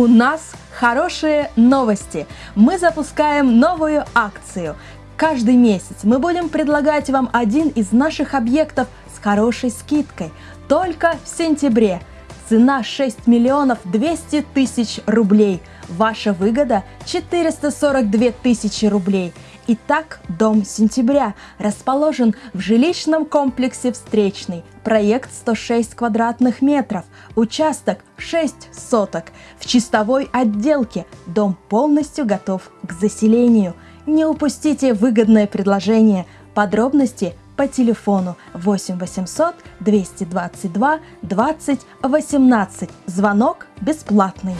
У нас хорошие новости. Мы запускаем новую акцию. Каждый месяц мы будем предлагать вам один из наших объектов с хорошей скидкой. Только в сентябре. Цена 6 миллионов 200 тысяч рублей. Ваша выгода 442 тысячи рублей. Итак, дом сентября расположен в жилищном комплексе «Встречный». Проект 106 квадратных метров, участок 6 соток. В чистовой отделке дом полностью готов к заселению. Не упустите выгодное предложение. Подробности по телефону 8 800 222 20 18. Звонок бесплатный.